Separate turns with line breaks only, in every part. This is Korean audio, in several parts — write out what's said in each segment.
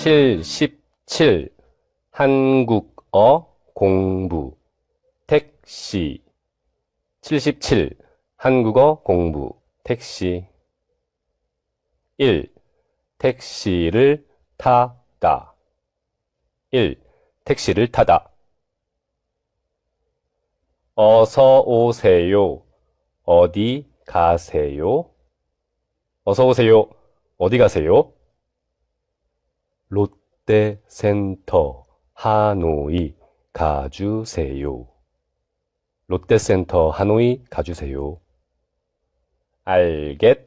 칠십칠. 한국어 공부. 택시. 칠십칠. 한국어 공부. 택시. 1. 택시를 타다. 1. 택시를 타다. 어서 오세요. 어디 가세요? 어서 오세요. 어디 가세요? 롯데센터 하노이 가주세요. 롯데센터 하노이 가주세요. 알겠습니다.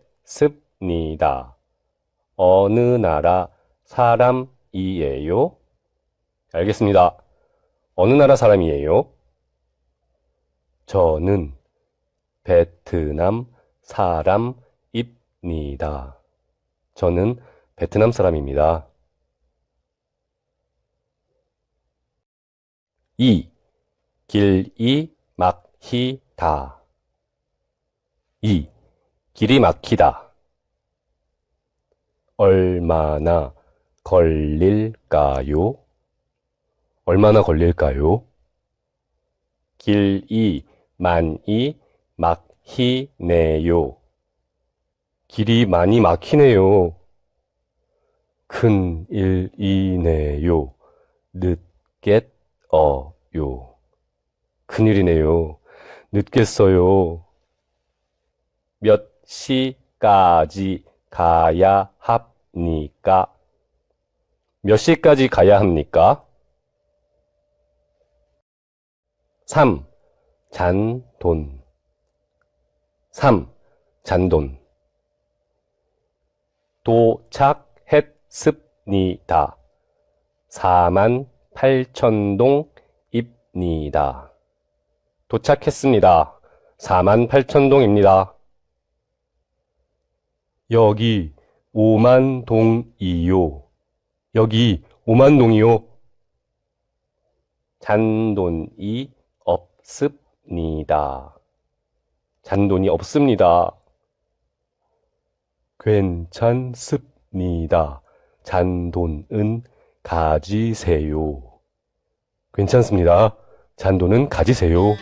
어느 나라 사람이에요? 알겠습니다. 어느 나라 사람이에요? 저는 베트남 사람입니다. 저는 베트남 사람입니다. 2. 길이 막히다. 2. 길이 막히다. 얼마나 걸릴까요? 얼마나 걸릴까요? 길이 많이 막 히네요. 길이 많이 막히네요. 큰 일이네요. 늦겠어요. 큰일이네요. 늦겠어요. 몇 시까지 가야 합니까? 몇 시까지 가야 합니까? 3. 잔돈 3. 잔돈 도착했습니다. 4만 8천동입니다. 도착했습니다. 4만 8천동입니다. 여기 5만 동이요. 여기 5만 동이요. 잔돈이 없습니다. 잔돈이 없습니다. 괜찮습니다. 잔돈은 가지세요. 괜찮습니다. 잔돈은 가지세요.